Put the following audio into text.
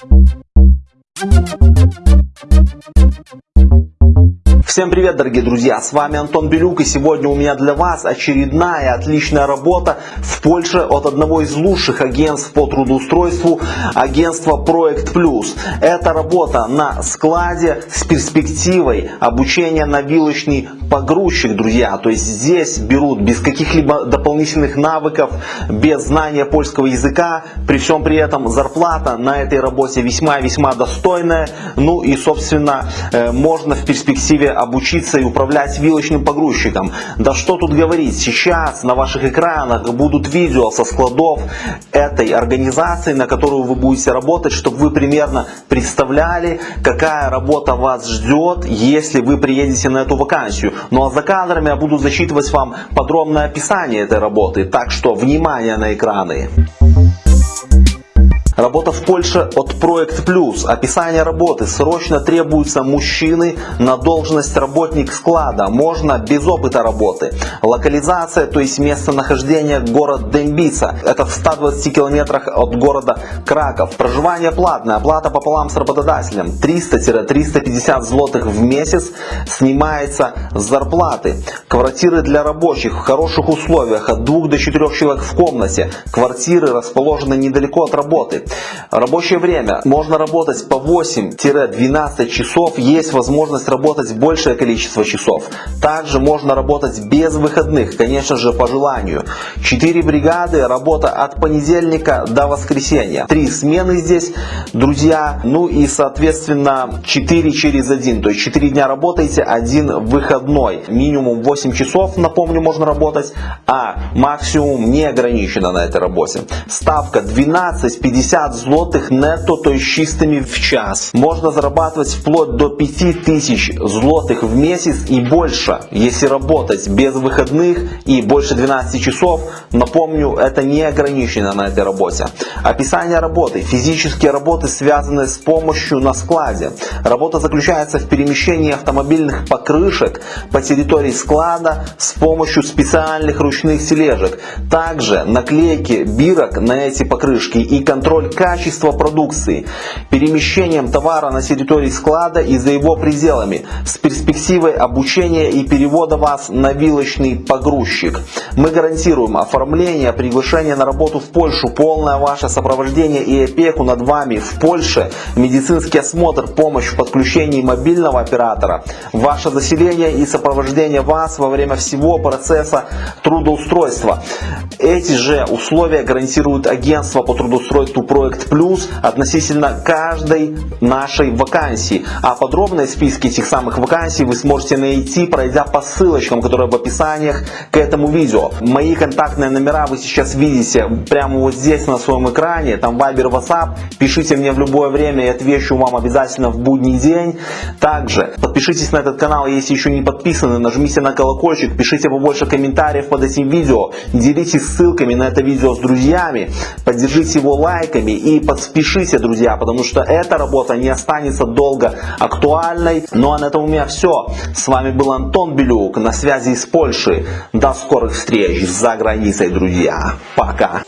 Thank you. Всем привет, дорогие друзья! С вами Антон Белюк и сегодня у меня для вас очередная отличная работа в Польше от одного из лучших агентств по трудоустройству, агентства Проект Плюс. Это работа на складе с перспективой обучения на вилочный погрузчик, друзья. То есть здесь берут без каких-либо дополнительных навыков, без знания польского языка. При всем при этом зарплата на этой работе весьма-весьма достойная. Ну и, собственно, э, можно в перспективе обучиться и управлять вилочным погрузчиком. Да что тут говорить, сейчас на ваших экранах будут видео со складов этой организации, на которую вы будете работать, чтобы вы примерно представляли, какая работа вас ждет, если вы приедете на эту вакансию. Ну а за кадрами я буду зачитывать вам подробное описание этой работы, так что внимание на экраны. Работа в Польше от Проект Плюс. Описание работы. Срочно требуются мужчины на должность работник склада. Можно без опыта работы. Локализация, то есть местонахождение город Дембица. Это в 120 километрах от города Краков. Проживание платное. Оплата пополам с работодателем. 300-350 злотых в месяц снимается с зарплаты. Квартиры для рабочих в хороших условиях. От 2 до 4 человек в комнате. Квартиры расположены недалеко от работы. Рабочее время. Можно работать по 8-12 часов. Есть возможность работать большее количество часов. Также можно работать без выходных, конечно же по желанию. 4 бригады, работа от понедельника до воскресенья. Три смены здесь, друзья. Ну и соответственно 4 через 1. То есть 4 дня работаете, один выходной. Минимум 8 часов, напомню, можно работать, а максимум не ограничено на этой работе. Ставка 12,50 50 злотых нетто, то есть чистыми в час. Можно зарабатывать вплоть до 5000 злотых в месяц и больше, если работать без выходных и больше 12 часов. Напомню, это не ограничено на этой работе. Описание работы. Физические работы связаны с помощью на складе. Работа заключается в перемещении автомобильных покрышек по территории склада с помощью специальных ручных тележек. Также наклейки бирок на эти покрышки и контроль качества продукции, перемещением товара на территории склада и за его пределами, с перспективой обучения и перевода вас на вилочный погрузчик. Мы гарантируем оформление, приглашение на работу в Польшу, полное ваше сопровождение и опеку над вами в Польше, медицинский осмотр, помощь в подключении мобильного оператора, ваше заселение и сопровождение вас во время всего процесса трудоустройства. Эти же условия гарантирует агентство по трудоустройству Проект Плюс относительно каждой нашей вакансии. А подробные списки этих самых вакансий вы сможете найти, пройдя по ссылочкам, которые в описаниях к этому видео. Мои контактные номера вы сейчас видите прямо вот здесь на своем экране. Там Viber, WhatsApp. Пишите мне в любое время и отвечу вам обязательно в будний день. Также подпишитесь на этот канал, если еще не подписаны. Нажмите на колокольчик, пишите побольше комментариев под этим видео. Делитесь ссылками на это видео с друзьями. Поддержите его лайками и подпишите, друзья, потому что эта работа не останется долго актуальной. Ну а на этом у меня все. С вами был Антон Белюк на связи из Польши. До скорых встреч за границей, друзья. Пока.